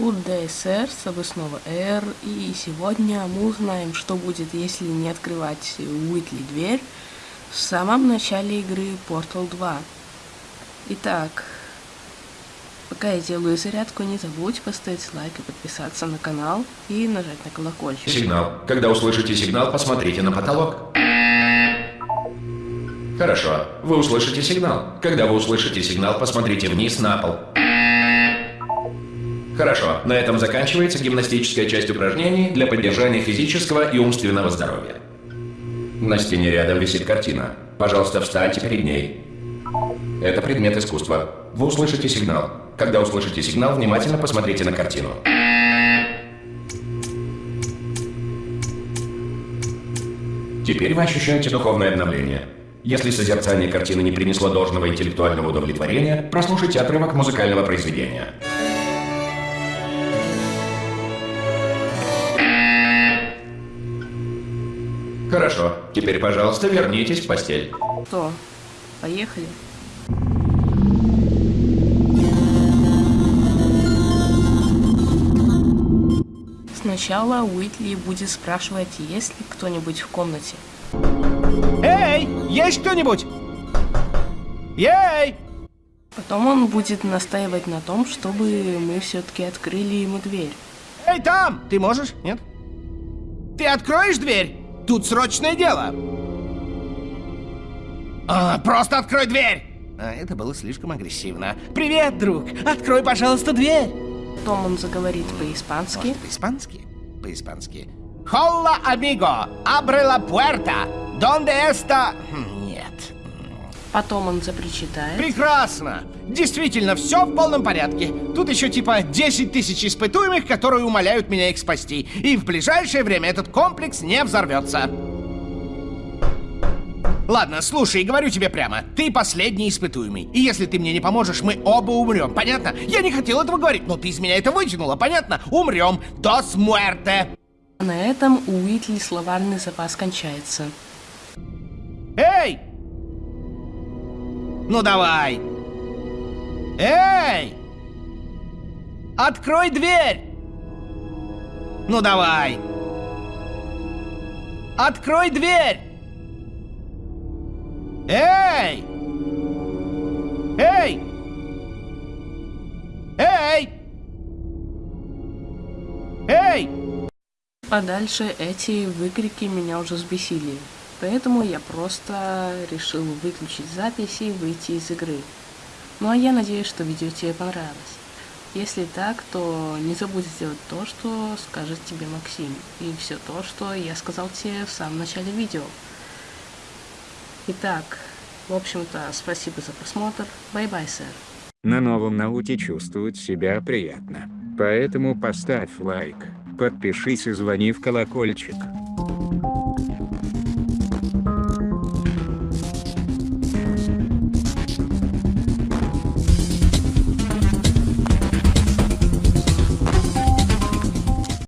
с тобой снова Эр, и сегодня мы узнаем, что будет, если не открывать Уитли дверь в самом начале игры Portal 2. Итак, пока я делаю зарядку, не забудь поставить лайк и подписаться на канал, и нажать на колокольчик. Сигнал. Когда услышите сигнал, посмотрите на потолок. Хорошо. Вы услышите сигнал. Когда вы услышите сигнал, посмотрите вниз на пол. Хорошо. На этом заканчивается гимнастическая часть упражнений для поддержания физического и умственного здоровья. На стене рядом висит картина. Пожалуйста, встаньте перед ней. Это предмет искусства. Вы услышите сигнал. Когда услышите сигнал, внимательно посмотрите на картину. Теперь вы ощущаете духовное обновление. Если созерцание картины не принесло должного интеллектуального удовлетворения, прослушайте отрывок музыкального произведения. Хорошо. Теперь, пожалуйста, вернитесь в постель. Что, поехали? Сначала Уитли будет спрашивать, есть ли кто-нибудь в комнате. Эй, есть кто-нибудь? Ей! Потом он будет настаивать на том, чтобы мы все-таки открыли ему дверь. Эй, там! Ты можешь? Нет? Ты откроешь дверь? Тут срочное дело. А, просто открой дверь! А, это было слишком агрессивно. Привет, друг! Открой, пожалуйста, дверь! Потом он заговорит по-испански. По-испански? По-испански. Холла, амиго! Абре ла пуэрта! Донде эста... Хм. Потом он запричитает. Прекрасно! Действительно, все в полном порядке. Тут еще типа 10 тысяч испытуемых, которые умоляют меня их спасти. И в ближайшее время этот комплекс не взорвется. Ладно, слушай, говорю тебе прямо. Ты последний испытуемый. И если ты мне не поможешь, мы оба умрем, понятно? Я не хотел этого говорить, но ты из меня это вытянула, понятно? Умрем. Дос муэрте. На этом у Уитли словарный запас кончается. Эй! Ну давай! Эй! Открой дверь! Ну давай! Открой дверь! Эй! Эй! Эй! Эй! А дальше эти выкрики меня уже взбесили. Поэтому я просто решил выключить запись и выйти из игры. Ну а я надеюсь, что видео тебе понравилось. Если так, то не забудь сделать то, что скажет тебе Максим. И все то, что я сказал тебе в самом начале видео. Итак, в общем-то, спасибо за просмотр. Bye-bye, sir. На новом ноуте чувствовать себя приятно. Поэтому поставь лайк, подпишись и звони в колокольчик.